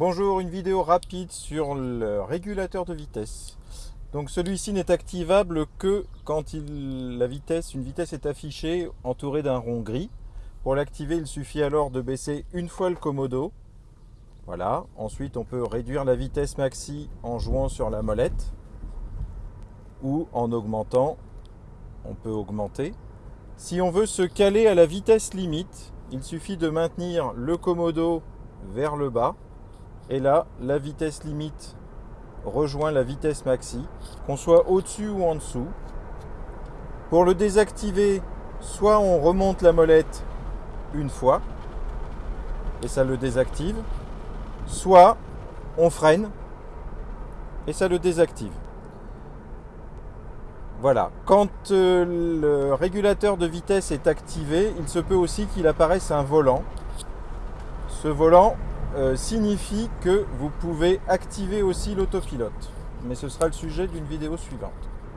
Bonjour, une vidéo rapide sur le régulateur de vitesse. Donc celui-ci n'est activable que quand la vitesse, une vitesse est affichée entourée d'un rond gris. Pour l'activer, il suffit alors de baisser une fois le commodo. Voilà. Ensuite, on peut réduire la vitesse maxi en jouant sur la molette ou en augmentant. On peut augmenter. Si on veut se caler à la vitesse limite, il suffit de maintenir le commodo vers le bas et là, la vitesse limite rejoint la vitesse maxi, qu'on soit au-dessus ou en dessous. Pour le désactiver, soit on remonte la molette une fois, et ça le désactive, soit on freine, et ça le désactive. Voilà, quand euh, le régulateur de vitesse est activé, il se peut aussi qu'il apparaisse un volant. Ce volant, euh, signifie que vous pouvez activer aussi l'autopilote. Mais ce sera le sujet d'une vidéo suivante.